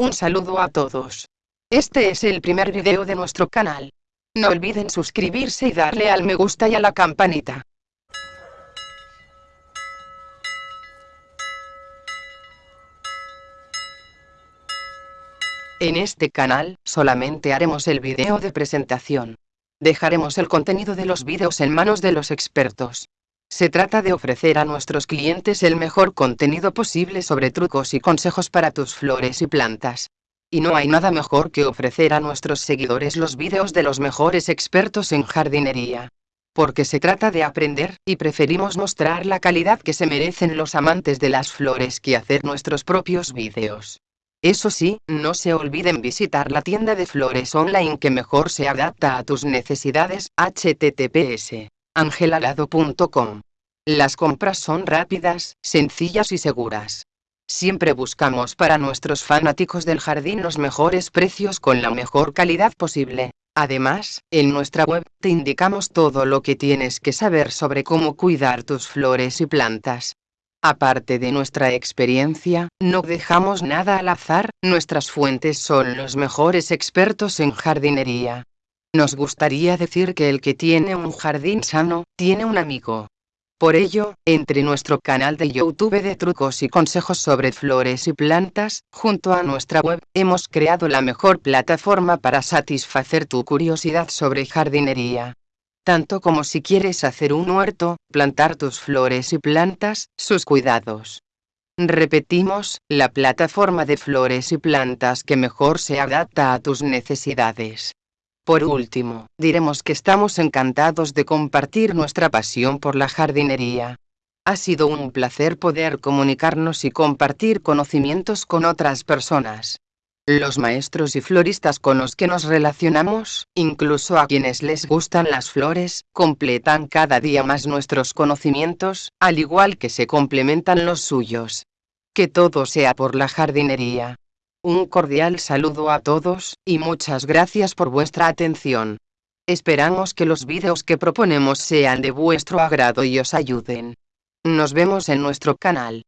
Un saludo a todos. Este es el primer video de nuestro canal. No olviden suscribirse y darle al me gusta y a la campanita. En este canal, solamente haremos el video de presentación. Dejaremos el contenido de los videos en manos de los expertos. Se trata de ofrecer a nuestros clientes el mejor contenido posible sobre trucos y consejos para tus flores y plantas. Y no hay nada mejor que ofrecer a nuestros seguidores los vídeos de los mejores expertos en jardinería. Porque se trata de aprender, y preferimos mostrar la calidad que se merecen los amantes de las flores que hacer nuestros propios vídeos. Eso sí, no se olviden visitar la tienda de flores online que mejor se adapta a tus necesidades, https angelalado.com. Las compras son rápidas, sencillas y seguras. Siempre buscamos para nuestros fanáticos del jardín los mejores precios con la mejor calidad posible. Además, en nuestra web te indicamos todo lo que tienes que saber sobre cómo cuidar tus flores y plantas. Aparte de nuestra experiencia, no dejamos nada al azar, nuestras fuentes son los mejores expertos en jardinería. Nos gustaría decir que el que tiene un jardín sano, tiene un amigo. Por ello, entre nuestro canal de YouTube de trucos y consejos sobre flores y plantas, junto a nuestra web, hemos creado la mejor plataforma para satisfacer tu curiosidad sobre jardinería. Tanto como si quieres hacer un huerto, plantar tus flores y plantas, sus cuidados. Repetimos, la plataforma de flores y plantas que mejor se adapta a tus necesidades. Por último, diremos que estamos encantados de compartir nuestra pasión por la jardinería. Ha sido un placer poder comunicarnos y compartir conocimientos con otras personas. Los maestros y floristas con los que nos relacionamos, incluso a quienes les gustan las flores, completan cada día más nuestros conocimientos, al igual que se complementan los suyos. Que todo sea por la jardinería. Un cordial saludo a todos, y muchas gracias por vuestra atención. Esperamos que los vídeos que proponemos sean de vuestro agrado y os ayuden. Nos vemos en nuestro canal.